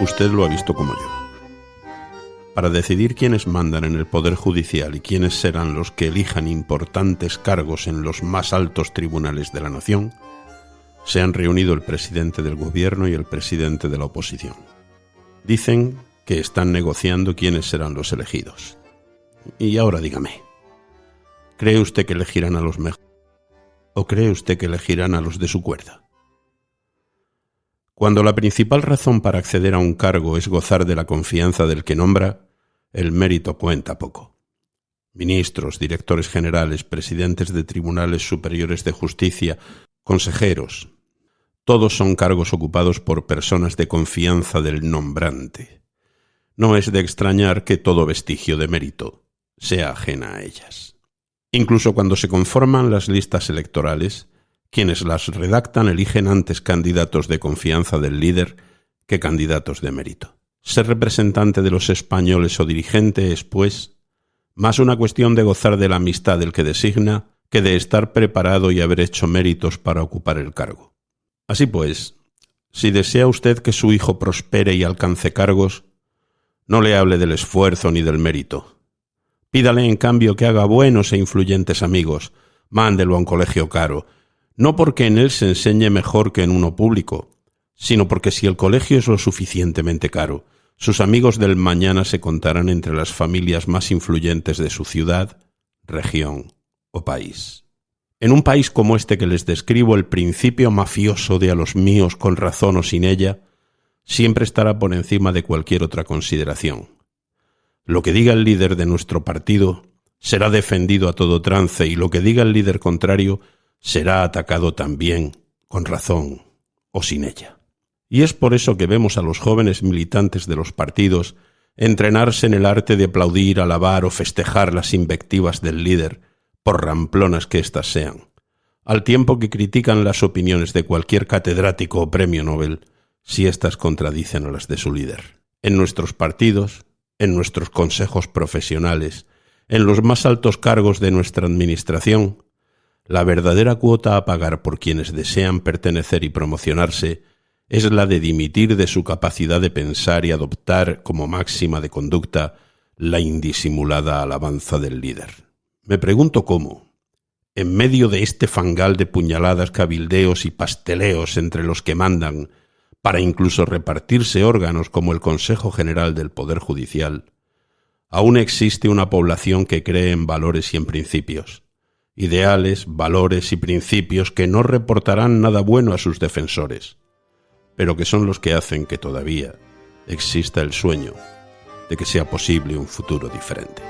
usted lo ha visto como yo. Para decidir quiénes mandan en el Poder Judicial y quiénes serán los que elijan importantes cargos en los más altos tribunales de la nación, se han reunido el presidente del gobierno y el presidente de la oposición. Dicen que están negociando quiénes serán los elegidos. Y ahora dígame, ¿cree usted que elegirán a los mejores? ¿O cree usted que elegirán a los de su cuerda? Cuando la principal razón para acceder a un cargo es gozar de la confianza del que nombra, el mérito cuenta poco. Ministros, directores generales, presidentes de tribunales superiores de justicia, consejeros, todos son cargos ocupados por personas de confianza del nombrante no es de extrañar que todo vestigio de mérito sea ajena a ellas. Incluso cuando se conforman las listas electorales, quienes las redactan eligen antes candidatos de confianza del líder que candidatos de mérito. Ser representante de los españoles o dirigente es, pues, más una cuestión de gozar de la amistad del que designa que de estar preparado y haber hecho méritos para ocupar el cargo. Así pues, si desea usted que su hijo prospere y alcance cargos, no le hable del esfuerzo ni del mérito. Pídale en cambio que haga buenos e influyentes amigos, mándelo a un colegio caro, no porque en él se enseñe mejor que en uno público, sino porque si el colegio es lo suficientemente caro, sus amigos del mañana se contarán entre las familias más influyentes de su ciudad, región o país. En un país como este que les describo, el principio mafioso de a los míos con razón o sin ella, siempre estará por encima de cualquier otra consideración. Lo que diga el líder de nuestro partido será defendido a todo trance y lo que diga el líder contrario será atacado también, con razón o sin ella. Y es por eso que vemos a los jóvenes militantes de los partidos entrenarse en el arte de aplaudir, alabar o festejar las invectivas del líder, por ramplonas que éstas sean, al tiempo que critican las opiniones de cualquier catedrático o premio Nobel, si éstas contradicen a las de su líder. En nuestros partidos, en nuestros consejos profesionales, en los más altos cargos de nuestra Administración, la verdadera cuota a pagar por quienes desean pertenecer y promocionarse es la de dimitir de su capacidad de pensar y adoptar como máxima de conducta la indisimulada alabanza del líder. Me pregunto cómo, en medio de este fangal de puñaladas, cabildeos y pasteleos entre los que mandan, para incluso repartirse órganos como el Consejo General del Poder Judicial, aún existe una población que cree en valores y en principios, ideales, valores y principios que no reportarán nada bueno a sus defensores, pero que son los que hacen que todavía exista el sueño de que sea posible un futuro diferente.